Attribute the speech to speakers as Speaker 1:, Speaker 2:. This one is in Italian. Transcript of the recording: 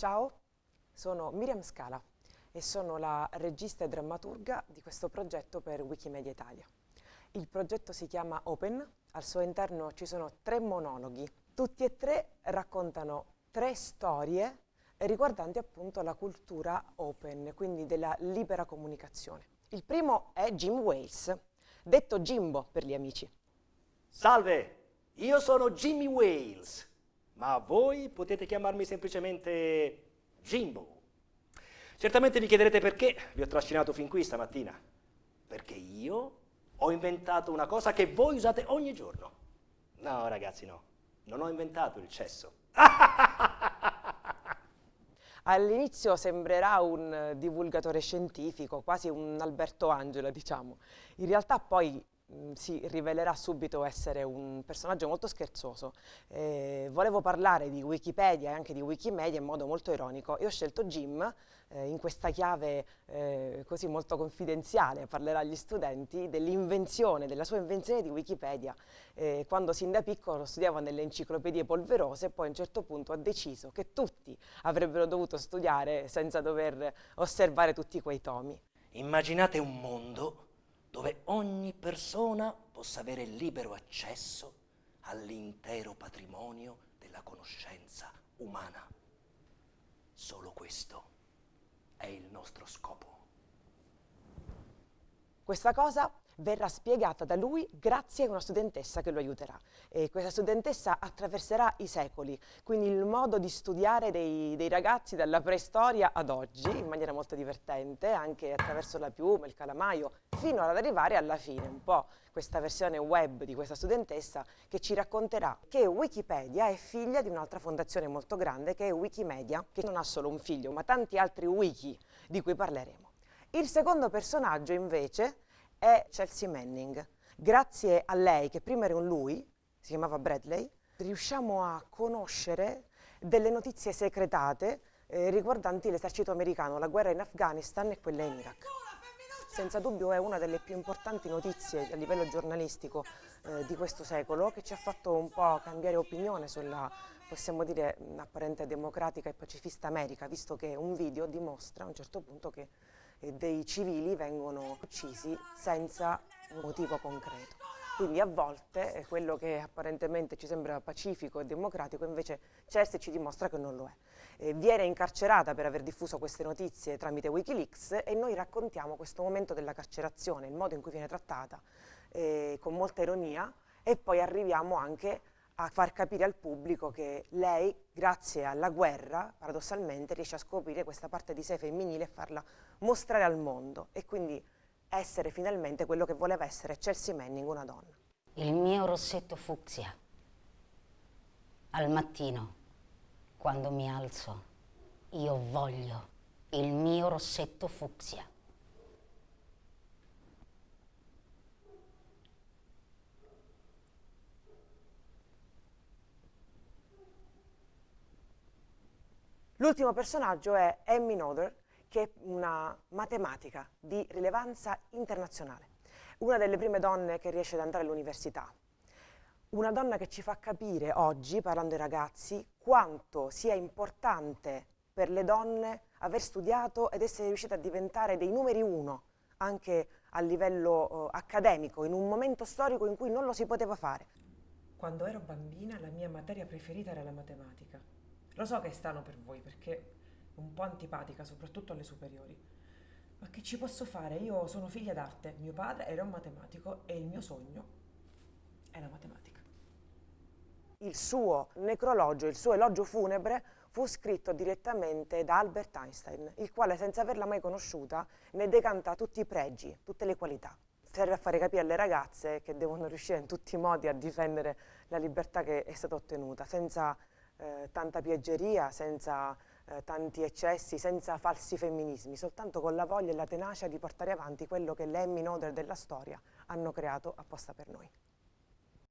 Speaker 1: Ciao, sono Miriam Scala e sono la regista e drammaturga di questo progetto per Wikimedia Italia. Il progetto si chiama Open, al suo interno ci sono tre monologhi, tutti e tre raccontano tre storie riguardanti appunto la cultura open, quindi della libera comunicazione. Il primo è Jim Wales, detto Jimbo per gli amici.
Speaker 2: Salve, io sono Jimmy Wales, ma voi potete chiamarmi semplicemente Jimbo. Certamente vi chiederete perché vi ho trascinato fin qui stamattina. Perché io ho inventato una cosa che voi usate ogni giorno. No, ragazzi, no. Non ho inventato il cesso.
Speaker 1: All'inizio sembrerà un divulgatore scientifico, quasi un Alberto Angela, diciamo. In realtà poi Mm, si rivelerà subito essere un personaggio molto scherzoso. Eh, volevo parlare di Wikipedia e anche di Wikimedia in modo molto ironico e ho scelto Jim eh, in questa chiave eh, così molto confidenziale, parlerà agli studenti dell'invenzione, della sua invenzione di Wikipedia. Eh, quando sin da piccolo studiava nelle enciclopedie polverose poi a un certo punto ha deciso che tutti avrebbero dovuto studiare senza dover osservare tutti quei tomi.
Speaker 2: Immaginate un mondo ogni persona possa avere libero accesso all'intero patrimonio della conoscenza umana. Solo questo è il nostro scopo.
Speaker 1: Questa cosa verrà spiegata da lui grazie a una studentessa che lo aiuterà. E questa studentessa attraverserà i secoli, quindi il modo di studiare dei, dei, ragazzi dalla preistoria ad oggi, in maniera molto divertente, anche attraverso la piuma, il calamaio, fino ad arrivare alla fine, un po' questa versione web di questa studentessa che ci racconterà che Wikipedia è figlia di un'altra fondazione molto grande che è Wikimedia, che non ha solo un figlio, ma tanti altri wiki di cui parleremo. Il secondo personaggio invece è Chelsea Manning. Grazie a lei, che prima era un lui, si chiamava Bradley, riusciamo a conoscere delle notizie segretate eh, riguardanti l'esercito americano, la guerra in Afghanistan e quella in Iraq. Senza dubbio è una delle più importanti notizie a livello giornalistico eh, di questo secolo che ci ha fatto un po' cambiare opinione sulla, possiamo dire, apparente democratica e pacifista America, visto che un video dimostra a un certo punto che dei civili vengono uccisi senza un motivo concreto. Quindi a volte quello che apparentemente ci sembra pacifico e democratico invece Chelsea ci dimostra che non lo è. Eh, viene incarcerata per aver diffuso queste notizie tramite Wikileaks e noi raccontiamo questo momento della carcerazione, il modo in cui viene trattata, eh, con molta ironia e poi arriviamo anche a far capire al pubblico che lei, grazie alla guerra, paradossalmente, riesce a scoprire questa parte di sé femminile e farla mostrare al mondo e quindi essere finalmente quello che voleva essere Chelsea Manning, una donna.
Speaker 3: Il mio rossetto fucsia. Al mattino, quando mi alzo, io voglio il mio rossetto fucsia.
Speaker 1: L'ultimo personaggio è Emmy Noether, che è una matematica di rilevanza internazionale, una delle prime donne che riesce ad andare all'università, una donna che ci fa capire oggi, parlando ai ragazzi, quanto sia importante per le donne aver studiato ed essere riuscite a diventare dei numeri uno anche a livello uh, accademico, in un momento storico in cui non lo si poteva fare.
Speaker 4: Quando ero bambina la mia materia preferita era la matematica. Lo so che è strano per voi perché è un po' antipatica, soprattutto alle superiori. Ma che ci posso fare? Io sono figlia d'arte, mio padre era un matematico e il mio sogno è la matematica.
Speaker 1: Il suo necrologio, il suo elogio funebre fu scritto direttamente da Albert Einstein, il quale senza averla mai conosciuta ne decanta tutti i pregi, tutte le qualità. Serve a fare capire alle ragazze che devono riuscire in tutti i modi a difendere la libertà che è stata ottenuta, senza eh, tanta piaggeria, senza eh, tanti eccessi, senza falsi femminismi, soltanto con la voglia e la tenacia di portare avanti quello che le Emmy Noder della storia hanno creato apposta per noi.